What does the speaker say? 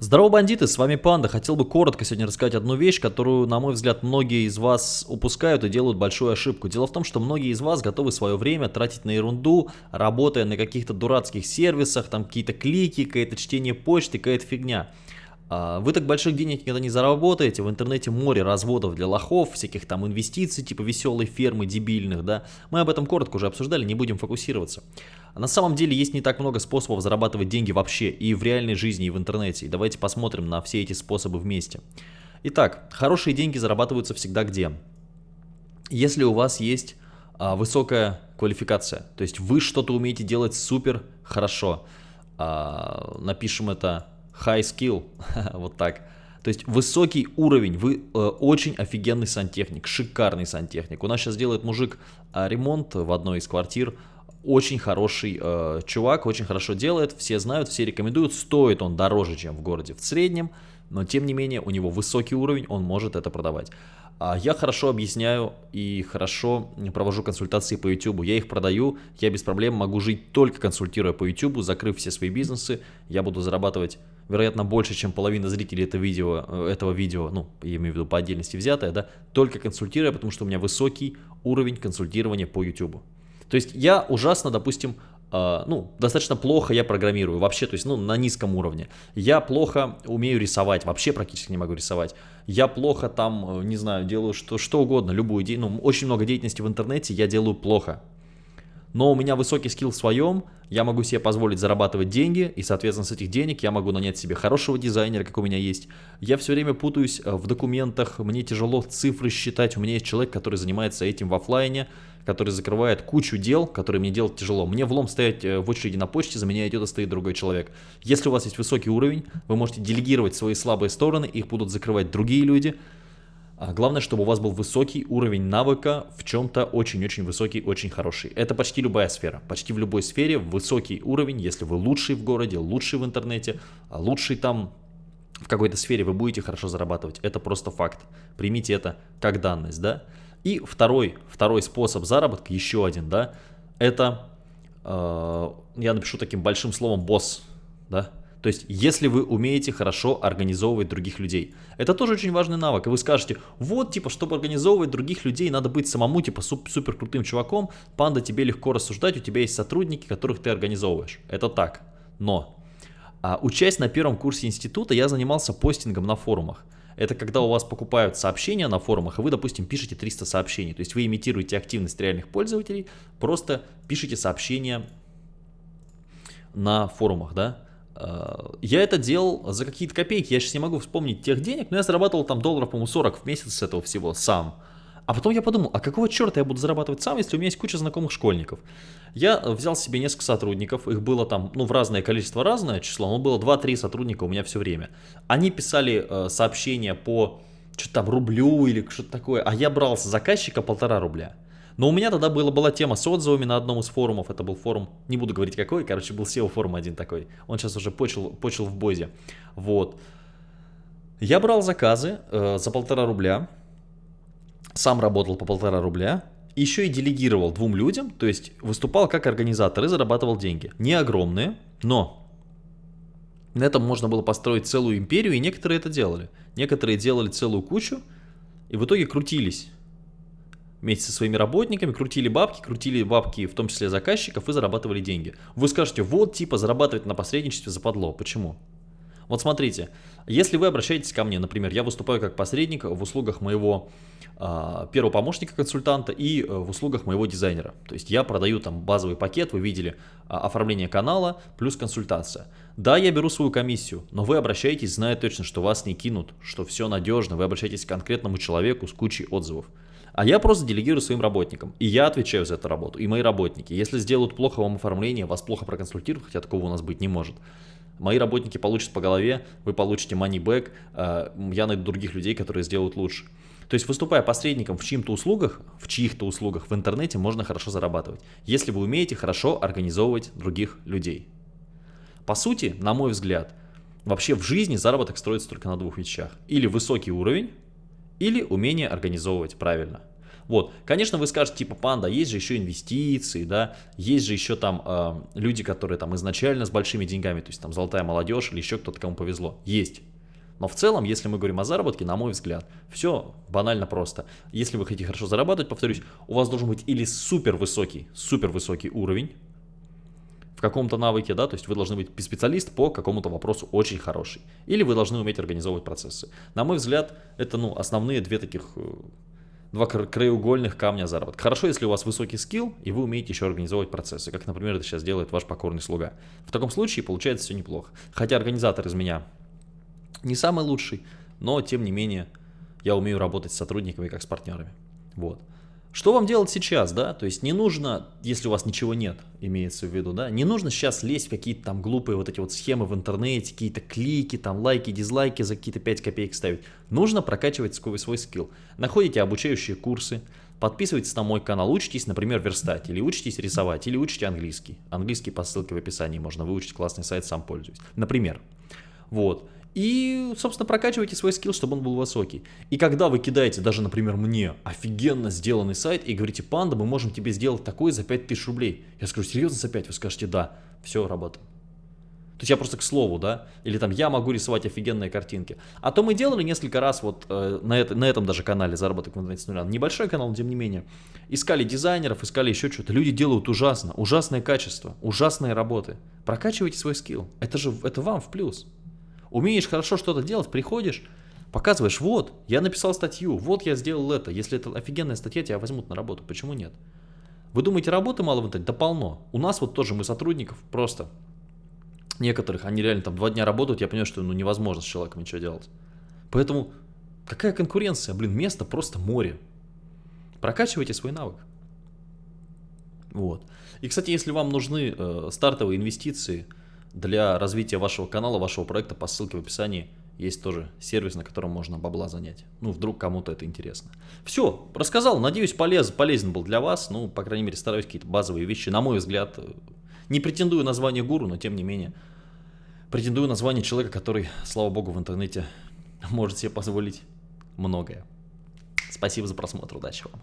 Здорово, бандиты, с вами Панда. Хотел бы коротко сегодня рассказать одну вещь, которую, на мой взгляд, многие из вас упускают и делают большую ошибку. Дело в том, что многие из вас готовы свое время тратить на ерунду, работая на каких-то дурацких сервисах, там какие-то клики, какое-то чтение почты, какая-то фигня. А, вы так больших денег никогда не заработаете, в интернете море разводов для лохов, всяких там инвестиций, типа веселой фермы дебильных, да. Мы об этом коротко уже обсуждали, не будем фокусироваться. На самом деле есть не так много способов зарабатывать деньги вообще и в реальной жизни, и в интернете. И давайте посмотрим на все эти способы вместе. Итак, хорошие деньги зарабатываются всегда где? Если у вас есть а, высокая квалификация, то есть вы что-то умеете делать супер хорошо, а, напишем это high skill, вот так. То есть высокий уровень, вы э, очень офигенный сантехник, шикарный сантехник. У нас сейчас делает мужик э, ремонт в одной из квартир, очень хороший э, чувак, очень хорошо делает, все знают, все рекомендуют, стоит он дороже, чем в городе в среднем, но тем не менее у него высокий уровень, он может это продавать. А я хорошо объясняю и хорошо провожу консультации по YouTube. Я их продаю, я без проблем могу жить только консультируя по YouTube, закрыв все свои бизнесы. Я буду зарабатывать, вероятно, больше, чем половина зрителей этого видео, э, этого видео ну, я имею в виду по отдельности взятое, да, только консультируя, потому что у меня высокий уровень консультирования по YouTube. То есть я ужасно, допустим, э, ну, достаточно плохо я программирую, вообще, то есть, ну, на низком уровне. Я плохо умею рисовать, вообще практически не могу рисовать. Я плохо там, э, не знаю, делаю что, что угодно, любую, ну, очень много деятельности в интернете я делаю плохо но у меня высокий скилл в своем, я могу себе позволить зарабатывать деньги, и, соответственно, с этих денег я могу нанять себе хорошего дизайнера, как у меня есть. Я все время путаюсь э, в документах, мне тяжело цифры считать, у меня есть человек, который занимается этим в офлайне, который закрывает кучу дел, которые мне делать тяжело. Мне влом стоять э, в очереди на почте, за меня идет и стоит другой человек. Если у вас есть высокий уровень, вы можете делегировать свои слабые стороны, их будут закрывать другие люди, главное, чтобы у вас был высокий уровень навыка в чем-то очень-очень высокий, очень хороший. Это почти любая сфера. Почти в любой сфере высокий уровень, если вы лучший в городе, лучший в интернете, а лучший там в какой-то сфере, вы будете хорошо зарабатывать. Это просто факт. Примите это как данность, да. И второй, второй способ заработка, еще один, да, это, э, я напишу таким большим словом босс, да, то есть, если вы умеете хорошо организовывать других людей. Это тоже очень важный навык. И вы скажете, вот, типа, чтобы организовывать других людей, надо быть самому, типа, суп супер крутым чуваком. Панда, тебе легко рассуждать, у тебя есть сотрудники, которых ты организовываешь. Это так. Но, а, учась на первом курсе института, я занимался постингом на форумах. Это когда у вас покупают сообщения на форумах, и вы, допустим, пишете 300 сообщений. То есть вы имитируете активность реальных пользователей, просто пишите сообщения на форумах, да. Э, я это делал за какие-то копейки, я сейчас не могу вспомнить тех денег, но я зарабатывал там долларов, по-моему, 40 в месяц с этого всего сам. А потом я подумал, а какого черта я буду зарабатывать сам, если у меня есть куча знакомых школьников? Я взял себе несколько сотрудников, их было там, ну, в разное количество, разное число, но было 2-3 сотрудника у меня все время. Они писали э, сообщения по что-то там рублю или что-то такое, а я брал с заказчика полтора рубля. Но у меня тогда была, была тема с отзывами на одном из форумов. Это был форум, не буду говорить какой, короче, был SEO форум один такой. Он сейчас уже почил, почил в Бозе. Вот. Я брал заказы э, за полтора рубля. Сам работал по полтора рубля. Еще и делегировал двум людям, то есть выступал как организатор и зарабатывал деньги. Не огромные, но на этом можно было построить целую империю, и некоторые это делали. Некоторые делали целую кучу, и в итоге крутились вместе со своими работниками, крутили бабки, крутили бабки, в том числе заказчиков, и зарабатывали деньги. Вы скажете, вот типа зарабатывать на посредничестве западло. Почему? Вот смотрите, если вы обращаетесь ко мне, например, я выступаю как посредник в услугах моего э, первого помощника-консультанта и в услугах моего дизайнера. То есть я продаю там базовый пакет, вы видели, э, оформление канала плюс консультация. Да, я беру свою комиссию, но вы обращаетесь, зная точно, что вас не кинут, что все надежно, вы обращаетесь к конкретному человеку с кучей отзывов. А я просто делегирую своим работникам. И я отвечаю за эту работу, и мои работники. Если сделают плохо вам оформление, вас плохо проконсультируют, хотя такого у нас быть не может. Мои работники получат по голове, вы получите money back, э, я найду других людей, которые сделают лучше. То есть выступая посредником в чьих-то услугах, в чьих-то услугах в интернете можно хорошо зарабатывать, если вы умеете хорошо организовывать других людей. По сути, на мой взгляд, вообще в жизни заработок строится только на двух вещах. Или высокий уровень, или умение организовывать правильно. Вот, конечно, вы скажете, типа, панда, есть же еще инвестиции, да, есть же еще там э, люди, которые там изначально с большими деньгами, то есть там золотая молодежь или еще кто-то, кому повезло. Есть. Но в целом, если мы говорим о заработке, на мой взгляд, все банально просто. Если вы хотите хорошо зарабатывать, повторюсь, у вас должен быть или супер высокий, супер высокий уровень каком-то навыке, да, то есть вы должны быть специалист по какому-то вопросу очень хороший. Или вы должны уметь организовывать процессы. На мой взгляд, это, ну, основные две таких, э, два краеугольных камня заработка. Хорошо, если у вас высокий скилл, и вы умеете еще организовывать процессы, как, например, это сейчас делает ваш покорный слуга. В таком случае получается все неплохо. Хотя организатор из меня не самый лучший, но тем не менее я умею работать с сотрудниками как с партнерами. Вот. Что вам делать сейчас, да? То есть не нужно, если у вас ничего нет, имеется в виду, да, не нужно сейчас лезть в какие-то там глупые вот эти вот схемы в интернете, какие-то клики, там лайки, дизлайки за какие-то 5 копеек ставить. Нужно прокачивать свой, свой скилл. Находите обучающие курсы, подписывайтесь на мой канал, учитесь, например, верстать, или учитесь рисовать, или учите английский. Английский по ссылке в описании можно выучить, классный сайт, сам пользуюсь. Например. Вот. И, собственно, прокачивайте свой скилл, чтобы он был высокий. И когда вы кидаете, даже, например, мне офигенно сделанный сайт и говорите, панда, мы можем тебе сделать такой за 5000 рублей. Я скажу, серьезно за 5? Вы скажете, да. Все, работаем. То есть я просто к слову, да, или там я могу рисовать офигенные картинки. А то мы делали несколько раз вот э, на, это, на этом даже канале заработок в интернете с нуля. Небольшой канал, но тем не менее. Искали дизайнеров, искали еще что-то. Люди делают ужасно, ужасное качество, ужасные работы. Прокачивайте свой скилл. Это же, это вам в плюс. Умеешь хорошо что-то делать, приходишь, показываешь, вот, я написал статью, вот я сделал это. Если это офигенная статья, тебя возьмут на работу. Почему нет? Вы думаете, работы мало в интернете? Да полно. У нас вот тоже мы сотрудников просто некоторых, они реально там два дня работают, я понимаю, что ну невозможно с человеком ничего делать. Поэтому какая конкуренция? Блин, место просто море. Прокачивайте свой навык. Вот. И, кстати, если вам нужны э, стартовые инвестиции, для развития вашего канала, вашего проекта по ссылке в описании есть тоже сервис, на котором можно бабла занять. Ну, вдруг кому-то это интересно. Все, рассказал. Надеюсь, полез, полезен был для вас. Ну, по крайней мере, стараюсь какие-то базовые вещи. На мой взгляд, э, не претендую на звание гуру, но тем не менее, претендую на звание человека, который, слава богу, в интернете может себе позволить многое. Спасибо за просмотр. Удачи вам.